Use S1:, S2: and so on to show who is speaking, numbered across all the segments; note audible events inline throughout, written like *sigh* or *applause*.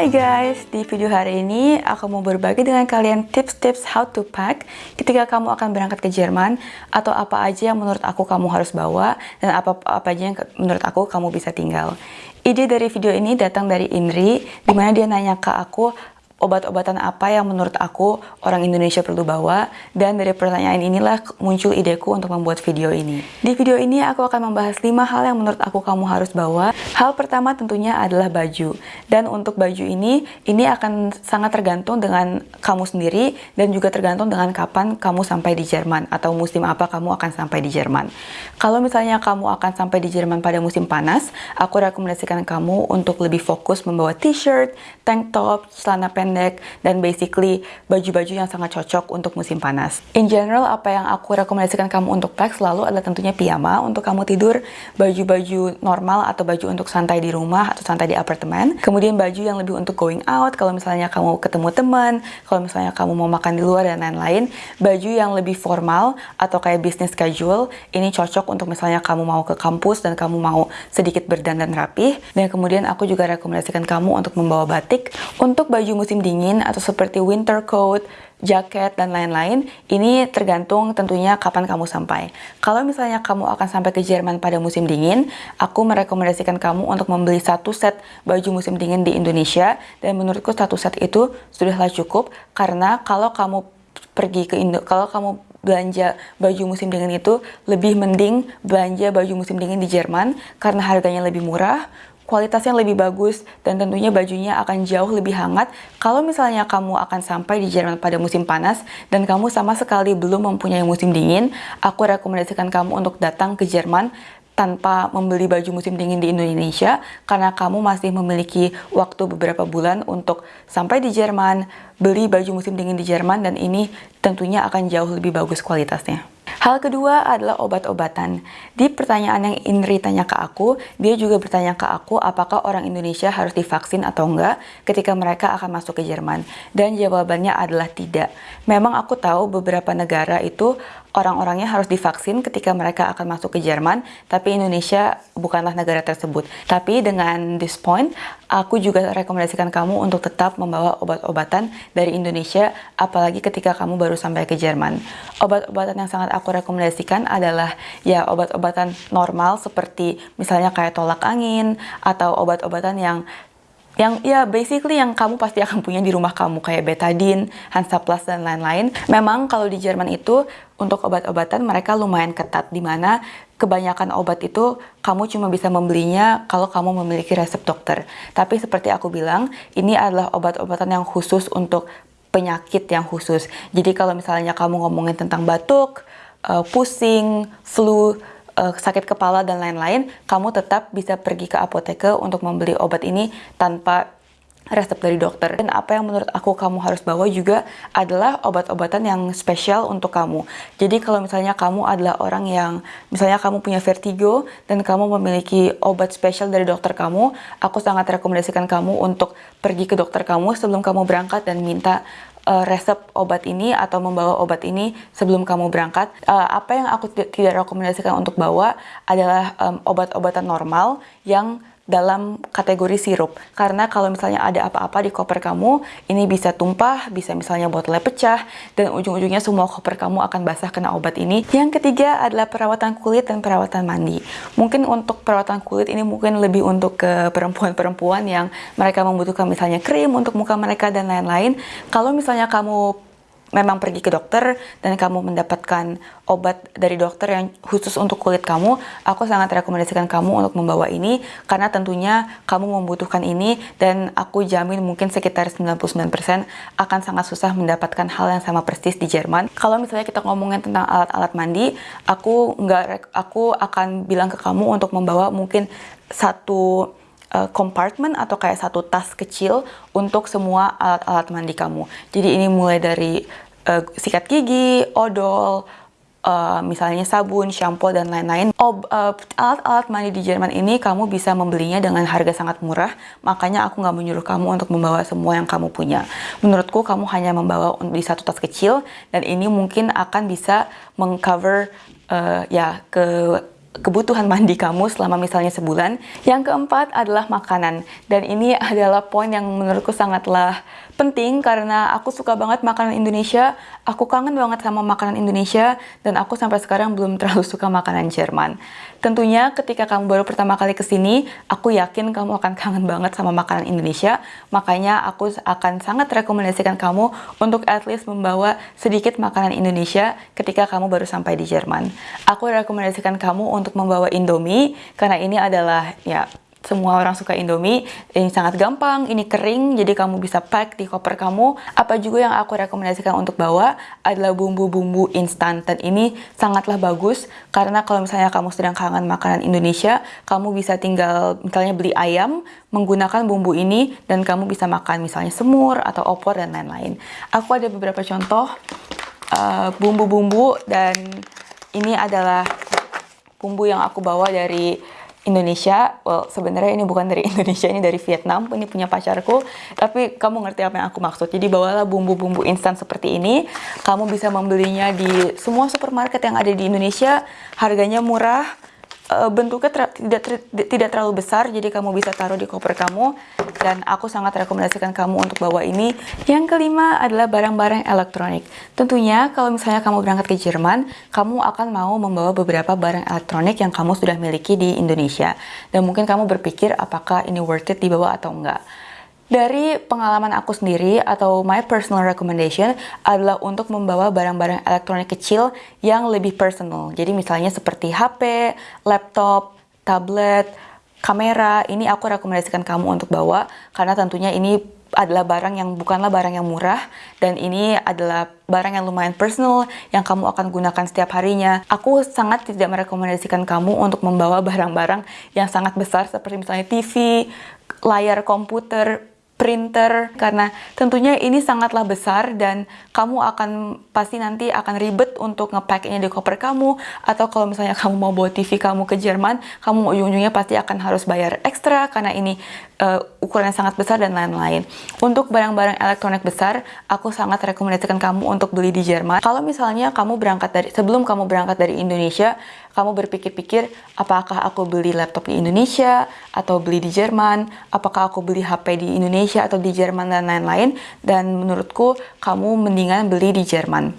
S1: Hai guys, di video hari ini aku mau berbagi dengan kalian tips-tips how to pack ketika kamu akan berangkat ke Jerman atau apa aja yang menurut aku kamu harus bawa dan apa-apa aja yang menurut aku kamu bisa tinggal. Ide dari video ini datang dari Indri, di mana dia nanya ke aku obat-obatan apa yang menurut aku orang Indonesia perlu bawa dan dari pertanyaan inilah muncul ideku untuk membuat video ini. Di video ini aku akan membahas 5 hal yang menurut aku kamu harus bawa. Hal pertama tentunya adalah baju. Dan untuk baju ini, ini akan sangat tergantung dengan kamu sendiri dan juga tergantung dengan kapan kamu sampai di Jerman atau musim apa kamu akan sampai di Jerman. Kalau misalnya kamu akan sampai di Jerman pada musim panas, aku rekomendasikan kamu untuk lebih fokus membawa t-shirt, tank top, celana pendek pendek, dan basically baju-baju yang sangat cocok untuk musim panas. In general, apa yang aku rekomendasikan kamu untuk pack selalu adalah tentunya piyama untuk kamu tidur, baju-baju normal atau baju untuk santai di rumah atau santai di apartemen, kemudian baju yang lebih untuk going out, kalau misalnya kamu ketemu teman, kalau misalnya kamu mau makan di luar dan lain-lain, baju yang lebih formal atau kayak business casual, ini cocok untuk misalnya kamu mau ke kampus dan kamu mau sedikit berdandan rapih, dan kemudian aku juga rekomendasikan kamu untuk membawa batik. Untuk baju musim dingin atau seperti winter coat, jaket, dan lain-lain, ini tergantung tentunya kapan kamu sampai. Kalau misalnya kamu akan sampai ke Jerman pada musim dingin, aku merekomendasikan kamu untuk membeli satu set baju musim dingin di Indonesia, dan menurutku satu set itu sudahlah cukup, karena kalau kamu pergi ke Indo, kalau kamu belanja baju musim dingin itu lebih mending belanja baju musim dingin di Jerman karena harganya lebih murah, kualitasnya lebih bagus, dan tentunya bajunya akan jauh lebih hangat kalau misalnya kamu akan sampai di Jerman pada musim panas dan kamu sama sekali belum mempunyai musim dingin, aku rekomendasikan kamu untuk datang ke Jerman tanpa membeli baju musim dingin di Indonesia karena kamu masih memiliki waktu beberapa bulan untuk sampai di Jerman, beli baju musim dingin di Jerman dan ini tentunya akan jauh lebih bagus kualitasnya. Hal kedua adalah obat-obatan. Di pertanyaan yang Indri tanya ke aku, dia juga bertanya ke aku apakah orang Indonesia harus divaksin atau enggak ketika mereka akan masuk ke Jerman. Dan jawabannya adalah tidak. Memang aku tahu beberapa negara itu orang-orangnya harus divaksin ketika mereka akan masuk ke Jerman, tapi Indonesia bukanlah negara tersebut. Tapi dengan this point, aku juga rekomendasikan kamu untuk tetap membawa obat-obatan dari Indonesia, apalagi ketika kamu baru sampai ke Jerman. Obat-obatan yang sangat aku rekomendasikan adalah ya obat-obatan normal seperti misalnya kayak tolak angin, atau obat-obatan yang yang ya basically yang kamu pasti akan punya di rumah kamu kayak betadine, Hansaplast dan lain-lain. Memang kalau di Jerman itu untuk obat-obatan mereka lumayan ketat di mana kebanyakan obat itu kamu cuma bisa membelinya kalau kamu memiliki resep dokter. Tapi seperti aku bilang, ini adalah obat-obatan yang khusus untuk penyakit yang khusus. Jadi kalau misalnya kamu ngomongin tentang batuk, uh, pusing, flu, uh, sakit kepala dan lain-lain, kamu tetap bisa pergi ke apoteker untuk membeli obat ini tanpa resep dari dokter. Dan apa yang menurut aku kamu harus bawa juga adalah obat-obatan yang spesial untuk kamu. Jadi kalau misalnya kamu adalah orang yang, misalnya kamu punya vertigo dan kamu memiliki obat spesial dari dokter kamu, aku sangat rekomendasikan kamu untuk pergi ke dokter kamu sebelum kamu berangkat dan minta uh, resep obat ini atau membawa obat ini sebelum kamu berangkat. Uh, apa yang aku tidak rekomendasikan untuk bawa adalah um, obat-obatan normal yang dalam kategori sirup. Karena kalau misalnya ada apa-apa di koper kamu ini bisa tumpah bisa misalnya botolnya pecah dan ujung-ujungnya semua koper kamu akan basah kena obat ini. Yang ketiga adalah perawatan kulit dan perawatan mandi. Mungkin untuk perawatan kulit ini mungkin lebih untuk ke perempuan-perempuan yang mereka membutuhkan misalnya krim untuk muka mereka dan lain-lain. Kalau misalnya kamu memang pergi ke dokter dan kamu mendapatkan obat dari dokter yang khusus untuk kulit kamu, aku sangat rekomendasikan kamu untuk membawa ini karena tentunya kamu membutuhkan ini dan aku jamin mungkin sekitar 99% akan sangat susah mendapatkan hal yang sama persis di Jerman. Kalau misalnya kita ngomongin tentang alat-alat mandi, aku nggak aku akan bilang ke kamu untuk membawa mungkin satu uh, compartment atau kayak satu tas kecil untuk semua alat-alat mandi kamu. Jadi ini mulai dari uh, sikat gigi, odol, uh, misalnya sabun, shampoo, dan lain-lain. Alat-alat uh, mandi di Jerman ini kamu bisa membelinya dengan harga sangat murah, makanya aku nggak menyuruh kamu untuk membawa semua yang kamu punya. Menurutku kamu hanya membawa di satu tas kecil, dan ini mungkin akan bisa mengcover uh, ya ke kebutuhan mandi kamu selama misalnya sebulan. Yang keempat adalah makanan. Dan ini adalah poin yang menurutku sangatlah penting karena aku suka banget makanan Indonesia. Aku kangen banget sama makanan Indonesia dan aku sampai sekarang belum terlalu suka makanan Jerman. Tentunya ketika kamu baru pertama kali ke sini, aku yakin kamu akan kangen banget sama makanan Indonesia. Makanya aku akan sangat rekomendasikan kamu untuk at least membawa sedikit makanan Indonesia ketika kamu baru sampai di Jerman. Aku rekomendasikan kamu untuk membawa Indomie karena ini adalah ya semua orang suka Indomie. Ini sangat gampang, ini kering, jadi kamu bisa pack di koper kamu. Apa juga yang aku rekomendasikan untuk bawa adalah bumbu-bumbu instan. Dan ini sangatlah bagus, karena kalau misalnya kamu sedang kangen makanan Indonesia, kamu bisa tinggal misalnya beli ayam, menggunakan bumbu ini, dan kamu bisa makan misalnya semur, atau opor, dan lain-lain. Aku ada beberapa contoh eh, bumbu-bumbu, uh, dan ini adalah bumbu yang aku bawa dari Indonesia, well sebenarnya ini bukan dari *laughs* Indonesia, ini dari Vietnam, ini punya pacarku, tapi kamu ngerti apa yang aku maksud. Jadi bawalah bumbu-bumbu instan seperti ini, kamu bisa membelinya di semua supermarket yang ada di Indonesia, harganya murah, bentuknya ter tidak ter tidak terlalu besar jadi kamu bisa taruh di koper kamu. Dan aku sangat rekomendasikan kamu untuk bawa ini. Yang kelima adalah barang-barang elektronik. Tentunya kalau misalnya kamu berangkat ke Jerman kamu akan mau membawa beberapa barang elektronik yang kamu sudah miliki di Indonesia. Dan mungkin kamu berpikir apakah ini worth it dibawa atau enggak dari pengalaman aku sendiri atau my personal recommendation adalah untuk membawa barang-barang elektronik kecil yang lebih personal. Jadi misalnya seperti HP, laptop, tablet, kamera, ini aku rekomendasikan kamu untuk bawa karena tentunya ini adalah barang yang bukanlah barang yang murah dan ini adalah barang yang lumayan personal yang kamu akan gunakan setiap harinya. Aku sangat tidak merekomendasikan kamu untuk membawa barang-barang yang sangat besar seperti misalnya TV, layar komputer, printer karena tentunya ini sangatlah besar dan kamu akan pasti nanti akan ribet untuk ngepacknya di koper kamu. Atau kalau misalnya *laughs* kamu mau bawa TV kamu ke Jerman kamu ujung-ujungnya pasti akan harus bayar ekstra karena ini uh, ukurannya sangat besar dan lain-lain untuk barang-barang elektronik besar aku sangat rekomendasikan kamu untuk beli di Jerman kalau misalnya kamu berangkat dari sebelum kamu berangkat dari Indonesia kamu berpikir-pikir apakah aku beli laptop di Indonesia atau beli di Jerman, apakah aku beli HP di Indonesia atau di Jerman dan lain-lain dan menurutku kamu mendingan beli di Jerman.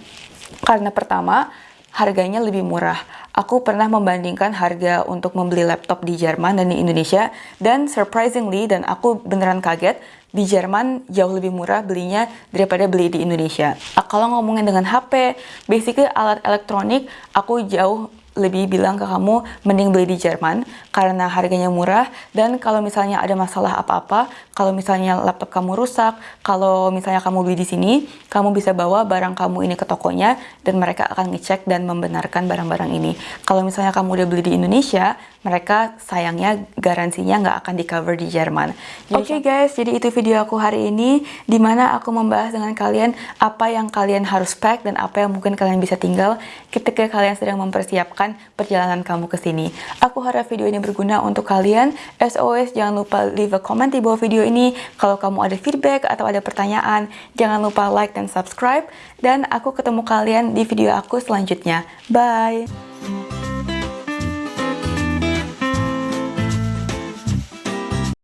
S1: Karena pertama, harganya lebih murah. Aku pernah membandingkan harga untuk membeli laptop di Jerman dan di Indonesia dan surprisingly dan aku beneran kaget di Jerman jauh lebih murah belinya daripada beli di Indonesia. Kalau ngomongin dengan HP, basically alat elektronik aku jauh lebih bilang ke kamu mending beli di Jerman karena harganya murah dan kalau misalnya ada masalah apa-apa, kalau misalnya laptop kamu rusak, kalau misalnya kamu beli di sini, kamu bisa bawa barang kamu ini ke tokonya dan mereka akan ngecek dan membenarkan barang-barang ini. Kalau misalnya kamu udah beli di Indonesia, mereka sayangnya garansinya nggak akan di cover di Jerman. Oke okay guys, jadi itu video aku hari ini di mana aku membahas dengan kalian apa yang kalian harus pack dan apa yang mungkin kalian bisa tinggal ketika kalian sedang mempersiapkan perjalanan kamu ke sini. Aku harap video ini berguna untuk kalian. As always, jangan lupa leave a comment di bawah video ini. Kalau kamu ada feedback atau ada pertanyaan, jangan lupa like dan subscribe. Dan aku ketemu kalian di video aku selanjutnya. Bye!